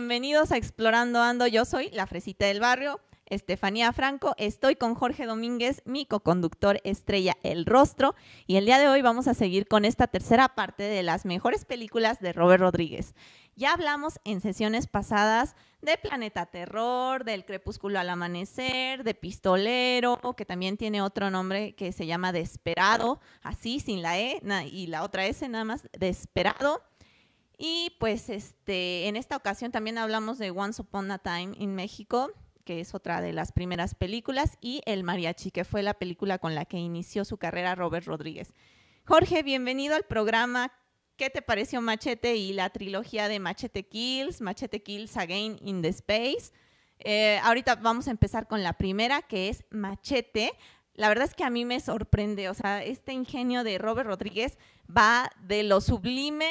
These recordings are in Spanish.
bienvenidos a Explorando Ando. Yo soy la fresita del barrio, Estefanía Franco. Estoy con Jorge Domínguez, mi coconductor estrella El Rostro. Y el día de hoy vamos a seguir con esta tercera parte de las mejores películas de Robert Rodríguez. Ya hablamos en sesiones pasadas de Planeta Terror, del Crepúsculo al Amanecer, de Pistolero, que también tiene otro nombre que se llama Desperado, así, sin la E, y la otra S nada más, Desperado. Y pues este, en esta ocasión también hablamos de Once Upon a Time in México, que es otra de las primeras películas, y El Mariachi, que fue la película con la que inició su carrera Robert Rodríguez. Jorge, bienvenido al programa. ¿Qué te pareció Machete y la trilogía de Machete Kills, Machete Kills Again in the Space? Eh, ahorita vamos a empezar con la primera, que es Machete. La verdad es que a mí me sorprende, o sea, este ingenio de Robert Rodríguez va de lo sublime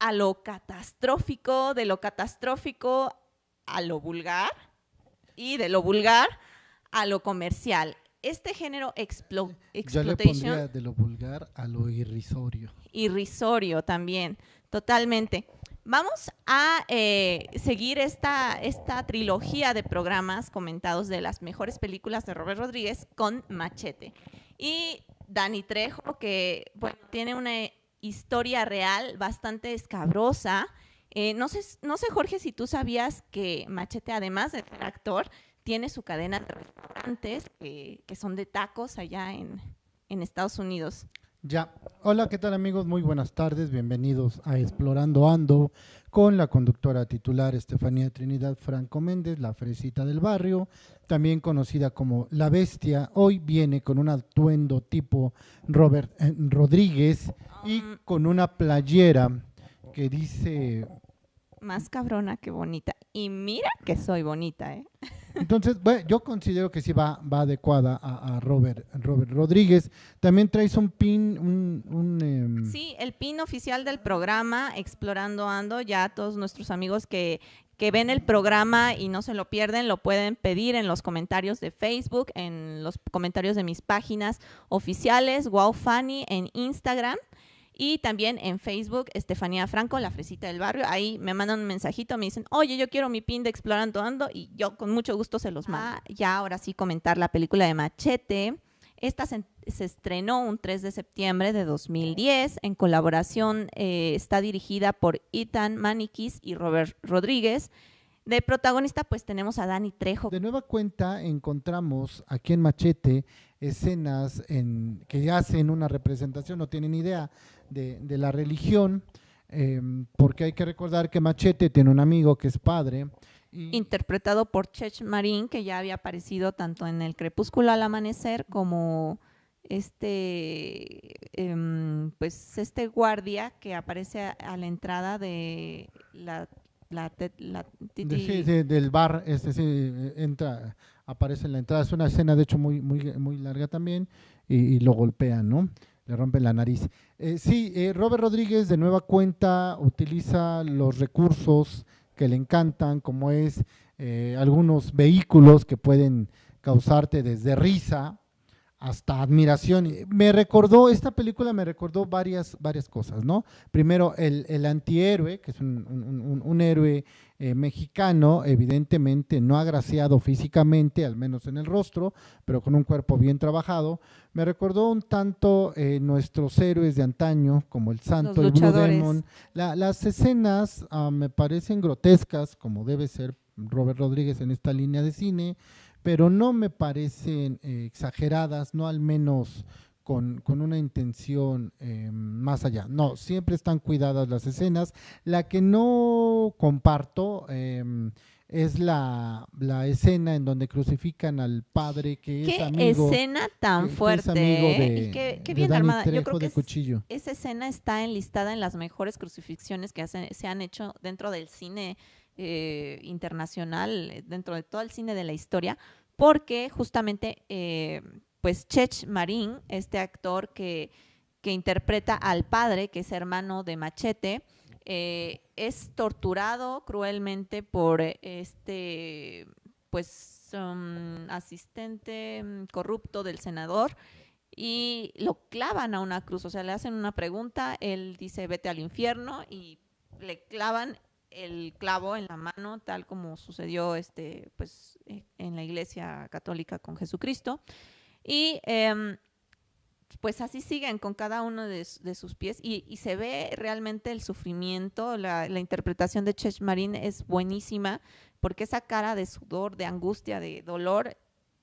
a lo catastrófico, de lo catastrófico a lo vulgar y de lo vulgar a lo comercial. Este género explo Yo le pondría de lo vulgar a lo irrisorio. Irrisorio también, totalmente. Vamos a eh, seguir esta, esta trilogía de programas comentados de las mejores películas de Robert Rodríguez con Machete. Y Dani Trejo, que bueno, tiene una historia real bastante escabrosa. Eh, no, sé, no sé, Jorge, si tú sabías que Machete, además de ser actor, tiene su cadena de restaurantes que, son de tacos allá en, en Estados Unidos. Ya. Hola, ¿qué tal amigos? Muy buenas tardes. Bienvenidos a Explorando Ando con la conductora titular Estefanía Trinidad Franco Méndez, la fresita del barrio, también conocida como La Bestia. Hoy viene con un atuendo tipo Robert eh, Rodríguez y um, con una playera que dice... Más cabrona que bonita. Y mira que soy bonita, ¿eh? Entonces, bueno, yo considero que sí va, va adecuada a, Robert, Robert Rodríguez. También traes un pin, un... Em, sí, el pin oficial del programa Explorando Ando. Ya todos nuestros amigos que, que ven el programa y no se lo pierden, lo pueden pedir en los comentarios de Facebook, en los comentarios de mis páginas oficiales, Wow Funny, en Instagram. Y también en Facebook, Estefanía Franco, la fresita del barrio. Ahí me mandan un mensajito, me dicen, oye, yo quiero mi pin de Explorando Ando y yo con mucho gusto se los mando. Ah, ya ahora sí comentar la película de Machete. Esta se, estrenó un 3 de septiembre de 2010. En colaboración eh, está dirigida por Ethan Manikis y Robert Rodríguez. De protagonista, pues tenemos a Dani Trejo. De nueva cuenta, encontramos aquí en Machete escenas en, que hacen una representación, no tienen idea de, la religión, em, porque hay que recordar que Machete tiene un amigo que es padre. Interpretado por Chech Marín, que ya había aparecido tanto en El Crepúsculo al Amanecer como este, em, pues este guardia que aparece a, la entrada de la la, del bar, este sí, entra, aparece en la entrada. Es una escena, de hecho, muy, muy, muy larga también, y, lo golpean, ¿no? Le rompen la nariz. Eh, sí, eh, Robert Rodríguez de nueva cuenta utiliza los recursos que le encantan, como es eh, algunos vehículos que pueden causarte desde risa hasta admiración. Me recordó, esta película me recordó varias, varias cosas, ¿no? Primero, el, el antihéroe, que es un, un, héroe eh, mexicano, evidentemente no agraciado físicamente, al menos en el rostro, pero con un cuerpo bien trabajado. Me recordó un tanto eh, nuestros héroes de antaño, como el Santo, el Blue Demon. las escenas ah, me parecen grotescas, como debe ser Robert Rodríguez en esta línea de cine pero no me parecen eh, exageradas, no al menos con, una intención eh, más allá. No, siempre están cuidadas las escenas. La que no comparto em, es la, escena en donde crucifican al padre que es amigo. ¿Qué escena tan fuerte? ¿eh? qué, bien armada. Yo creo que cuchillo. esa escena está enlistada en las mejores crucifixiones que se han hecho dentro del cine eh, internacional dentro de todo el cine de la historia, porque justamente, eh, pues Chech Marín, este actor que, que, interpreta al padre, que es hermano de Machete, eh, es torturado cruelmente por este, pues, um, asistente mm, corrupto del senador y lo clavan a una cruz, o sea, le hacen una pregunta, él dice vete al infierno y le clavan el clavo en la mano, tal como sucedió este, pues, eh, en la Iglesia Católica con Jesucristo. Y em, pues así siguen con cada uno de, sus pies y, se ve realmente el sufrimiento, la, interpretación de Chech Marín es buenísima porque esa cara de sudor, de angustia, de dolor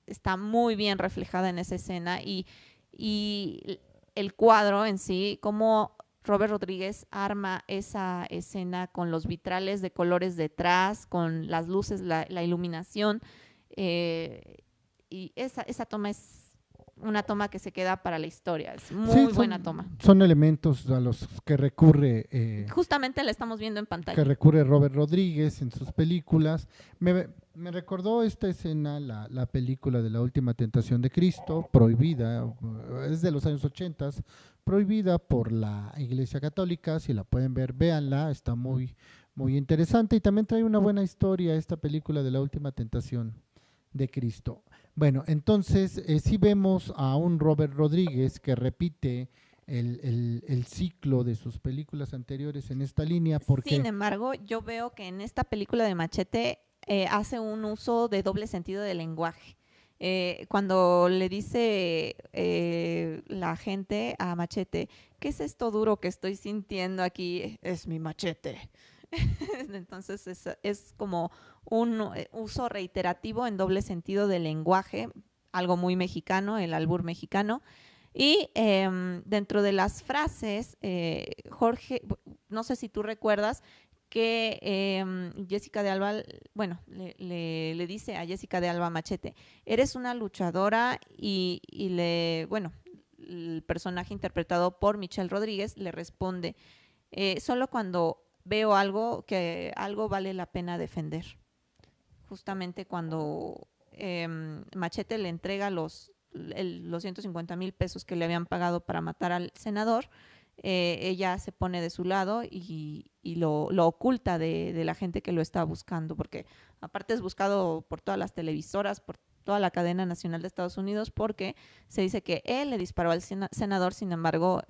está muy bien reflejada en esa escena y, y el cuadro en sí, como Robert Rodríguez arma esa escena con los vitrales de colores detrás, con las luces, la, iluminación. Eh, y esa, esa toma es una toma que se queda para la historia. Es muy buena toma. Son elementos a los que recurre. Eh, Justamente la estamos viendo en pantalla. Que recurre Robert Rodríguez en sus películas. Me, recordó esta escena, la, la, película de la última tentación de Cristo, prohibida, es de los años 80, prohibida por la Iglesia Católica. Si la pueden ver, véanla, está muy, muy interesante. Y también trae una buena historia esta película de la última tentación de Cristo. Bueno, entonces eh, sí vemos a un Robert Rodríguez que repite el, ciclo de sus películas anteriores en esta línea. Porque... Sin embargo, yo veo que en esta película de Machete eh, hace un uso de doble sentido del lenguaje. Eh, cuando le dice la gente a Machete, ¿qué es esto duro que estoy sintiendo aquí? Es mi machete. Entonces es, como un eh, uso reiterativo en doble sentido del lenguaje, algo muy mexicano, el albur mexicano. Y em, dentro de las frases, eh, Jorge, no sé si tú recuerdas que em, Jessica de Alba, bueno, le, dice a Jessica de Alba Machete, eres una luchadora y, le, bueno, el personaje interpretado por Michelle Rodríguez le responde, eh, solo cuando veo algo que algo vale la pena defender. Justamente cuando em, Machete le entrega los, los 150 mil pesos que le habían pagado para matar al senador, eh, ella se pone de su lado y, lo, oculta de, de, la gente que lo está buscando, porque aparte es buscado por todas las televisoras, por toda la cadena nacional de Estados Unidos, porque se dice que él le disparó al senador, sin embargo,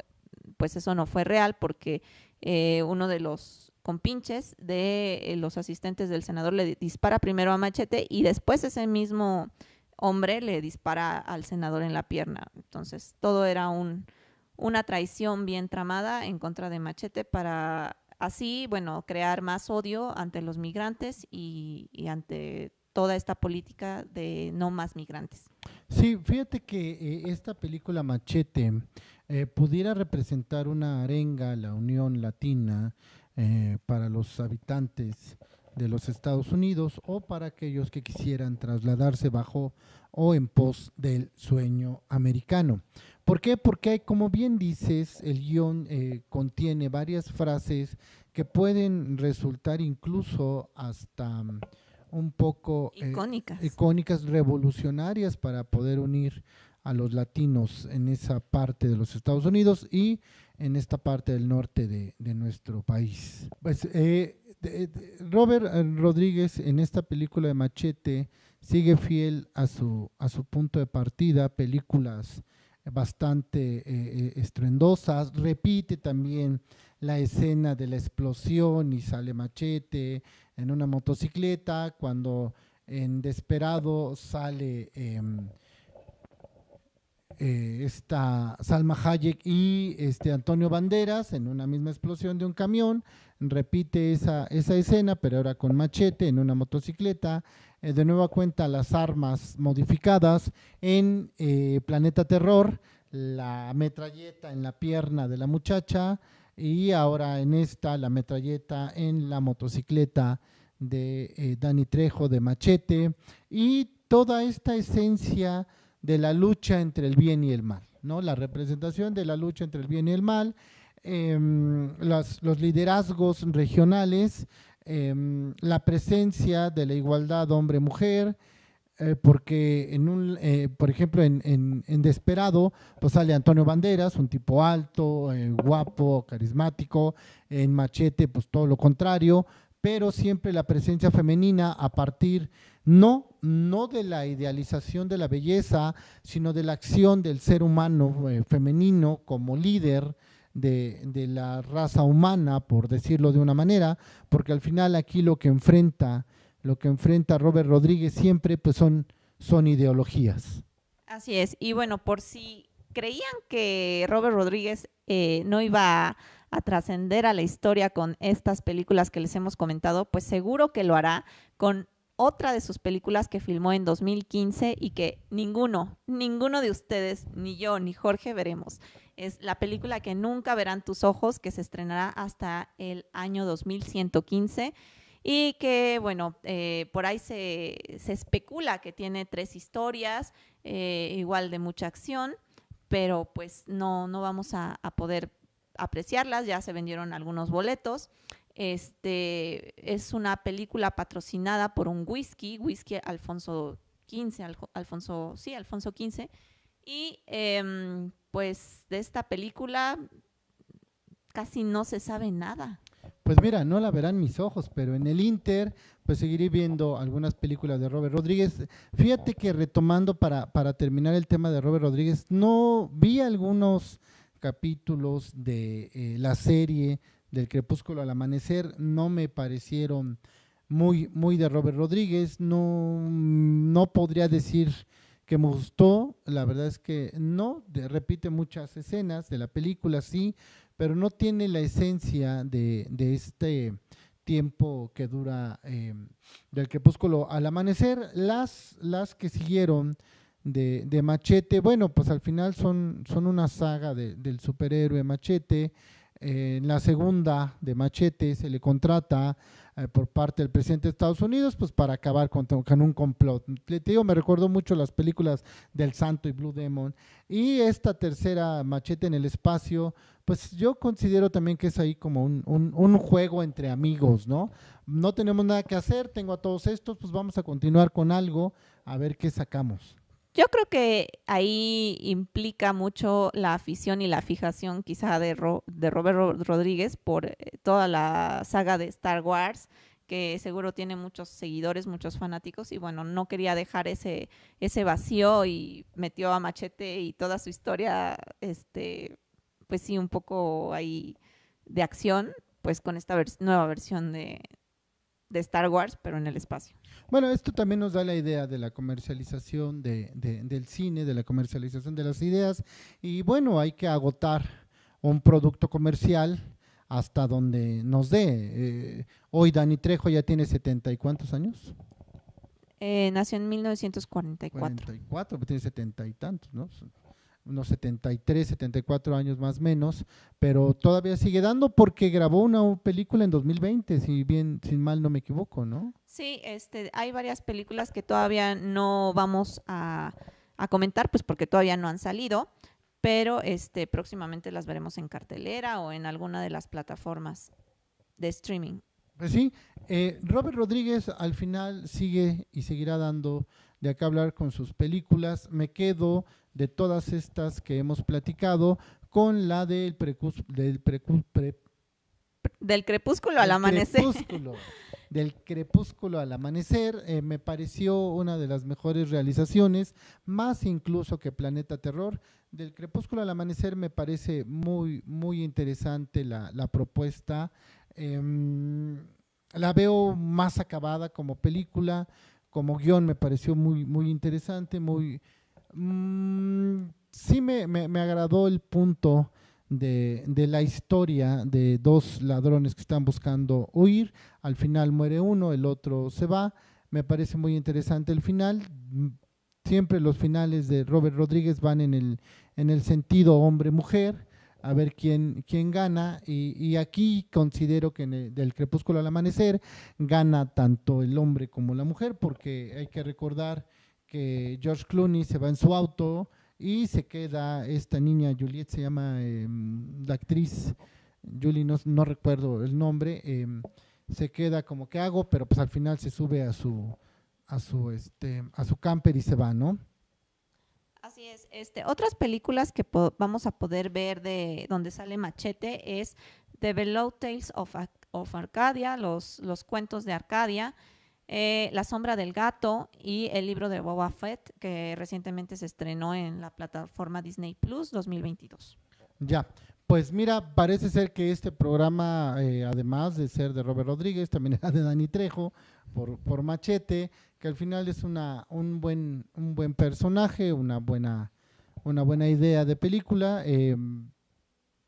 pues eso no fue real, porque eh, uno de los con pinches de eh, los asistentes del senador le dispara primero a Machete y después ese mismo hombre le dispara al senador en la pierna. Entonces, todo era un, una traición bien tramada en contra de Machete para así, bueno, crear más odio ante los migrantes y, ante toda esta política de no más migrantes. Sí, fíjate que eh, esta película Machete eh, pudiera representar una arenga a la Unión Latina eh, para los habitantes de los Estados Unidos o para aquellos que quisieran trasladarse bajo o en pos del sueño americano. ¿Por qué? Porque, como bien dices, el guion eh, contiene varias frases que pueden resultar incluso hasta mm, un poco eh, icónicas. icónicas, revolucionarias para poder unir a los latinos en esa parte de los Estados Unidos y en esta parte del norte de, nuestro país. Pues, eh, Robert eh, Rodríguez en esta película de Machete sigue fiel a su, a su punto de partida, películas bastante eh, estruendosas, repite también la escena de la explosión y sale Machete en una motocicleta, cuando en Desperado sale... Em, eh, está Salma Hayek y este Antonio Banderas en una misma explosión de un camión, repite esa, esa escena, pero ahora con machete en una motocicleta, eh, de nueva cuenta las armas modificadas en eh, Planeta Terror, la metralleta en la pierna de la muchacha y ahora en esta la metralleta en la motocicleta de Dani Trejo de Machete. Y toda esta esencia de la lucha entre el bien y el mal, ¿no? La representación de la lucha entre el bien y el mal, em, los liderazgos regionales, em, la presencia de la igualdad hombre-mujer, eh, porque en un, eh, por ejemplo, en, en, Desperado, pues sale Antonio Banderas, un tipo alto, eh, guapo, carismático, en Machete, pues todo lo contrario, pero siempre la presencia femenina a partir no, no de la idealización de la belleza, sino de la acción del ser humano eh, femenino como líder de, la raza humana, por decirlo de una manera, porque al final aquí lo que enfrenta, lo que enfrenta Robert Rodríguez siempre pues son, son ideologías. Así es, y bueno, por si creían que Robert Rodríguez eh, no iba a trascender a la historia con estas películas que les hemos comentado, pues seguro que lo hará con otra de sus películas que filmó en 2015 y que ninguno, ninguno de ustedes, ni yo, ni Jorge veremos. Es la película que nunca verán tus ojos, que se estrenará hasta el año 2115 y que, bueno, eh, por ahí se, se, especula que tiene tres historias, eh, igual de mucha acción, pero pues no, no vamos a, a poder apreciarlas, ya se vendieron algunos boletos. Este, es una película patrocinada por un whisky, whisky Alfonso XV, Alfonso, sí, Alfonso XV. Y eh, pues de esta película casi no se sabe nada. Pues mira, no la verán mis ojos, pero en el Inter, pues seguiré viendo algunas películas de Robert Rodríguez. Fíjate que retomando para, para terminar el tema de Robert Rodríguez, no vi algunos capítulos de eh, la serie del Crepúsculo al Amanecer no me parecieron muy, muy de Robert Rodríguez, no, no podría decir que me gustó, la verdad es que no, repite muchas escenas de la película, sí, pero no tiene la esencia de, este tiempo que dura eh, del crepúsculo al amanecer. Las, las que siguieron de, de, Machete, bueno, pues al final son, son una saga de, del superhéroe Machete, en la segunda de Machete se le contrata eh, por parte del presidente de Estados Unidos pues para acabar con, un complot. Le digo, me recuerdo mucho las películas del Santo y Blue Demon y esta tercera Machete en el espacio, pues yo considero también que es ahí como un, un juego entre amigos, ¿no? No tenemos nada que hacer, tengo a todos estos, pues vamos a continuar con algo, a ver qué sacamos. Yo creo que ahí implica mucho la afición y la fijación quizá de, Ro de Robert Rodríguez por eh, toda la saga de Star Wars, que seguro tiene muchos seguidores, muchos fanáticos, y bueno, no quería dejar ese, ese vacío y metió a Machete y toda su historia, este, pues sí, un poco ahí de acción, pues con esta nueva versión de, de Star Wars, pero en el espacio. Bueno, esto también nos da la idea de la comercialización de, de, del cine, de la comercialización de las ideas, y bueno, hay que agotar un producto comercial hasta donde nos dé. Eh, hoy Dani Trejo ya tiene setenta y cuántos años? Eh, nació en 1944. 44, pues tiene setenta y tantos, ¿no? Unos 73, 74 años más o menos, pero todavía sigue dando porque grabó una película en 2020, si bien, sin mal no me equivoco, ¿no? Sí, este, hay varias películas que todavía no vamos a, a comentar, pues porque todavía no han salido, pero este, próximamente las veremos en cartelera o en alguna de las plataformas de streaming. Pues sí, eh, Robert Rodríguez al final sigue y seguirá dando de acá hablar con sus películas. Me quedo de todas estas que hemos platicado con la del, del, precu, pre, del crepúsculo al amanecer. Crepúsculo, del crepúsculo al amanecer, eh, me pareció una de las mejores realizaciones, más incluso que Planeta Terror. Del crepúsculo al amanecer me parece muy, muy interesante la, la propuesta. Eh, la veo más acabada como película, como guion me pareció muy, muy interesante, muy... Mmm, sí me, me, me, agradó el punto de, de, la historia de dos ladrones que están buscando huir, al final muere uno, el otro se va, me parece muy interesante el final, siempre los finales de Robert Rodríguez van en el, en el sentido hombre-mujer, a ver quién, quién gana. Y, y, aquí considero que el, del crepúsculo al amanecer gana tanto el hombre como la mujer, porque hay que recordar que George Clooney se va en su auto y se queda esta niña, Juliette se llama eh, la actriz, Julie no, no, recuerdo el nombre, eh, se queda como que hago, pero pues al final se sube a su a su este a su camper y se va, ¿no? Así es. Este, otras películas que vamos a poder ver de donde sale Machete es The Below Tales of, of Arcadia, los, los cuentos de Arcadia, eh, La sombra del gato y el libro de Boba Fett, que recientemente se estrenó en la plataforma Disney Plus 2022. Ya, Pues mira, parece ser que este programa, eh, además de ser de Robert Rodríguez, también era de Dani Trejo, por, por Machete, que al final es una, un, buen, un buen personaje, una buena, una buena idea de película. Em,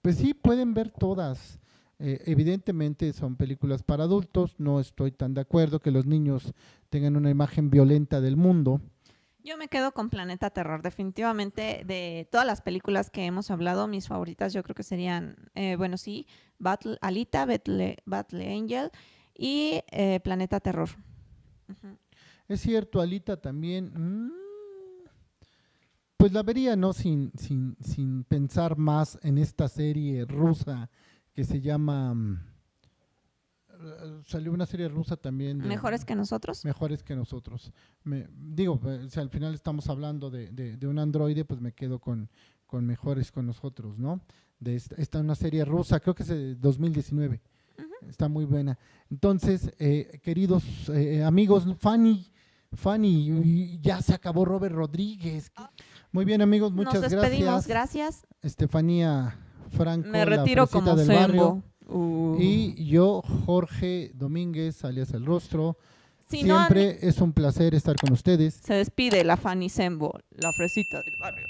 pues sí, pueden ver todas. Eh, evidentemente son películas para adultos, no estoy tan de acuerdo que los niños tengan una imagen violenta del mundo. Yo me quedo con Planeta Terror, definitivamente de todas las películas que hemos hablado, mis favoritas yo creo que serían, eh, bueno sí, Battle, Alita, Battle, Battle Angel y eh, Planeta Terror. Es cierto, Alita también, mm, pues la vería, ¿no? Sin, sin, sin pensar más en esta serie rusa que se llama... Mm, salió una serie rusa también. ¿Mejores que nosotros? Mejores que nosotros. Me, digo, si al final estamos hablando de, de, un androide, pues me quedo con, con mejores con nosotros, ¿no? De esta, esta una serie rusa, creo que es de 2019. Está muy buena. Entonces, eh, queridos eh, amigos, Fanny, Fanny, ya se acabó Robert Rodríguez. Muy bien, amigos, muchas Nos despedimos, gracias. Estefanía Franco, Me retiro la como del barrio. Uh. Y yo, Jorge Domínguez, alias El Rostro. Siempre es un placer estar con ustedes. Se despide la Fanny Sembo, la fresita del barrio.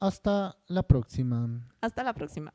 Hasta la próxima. Hasta la próxima.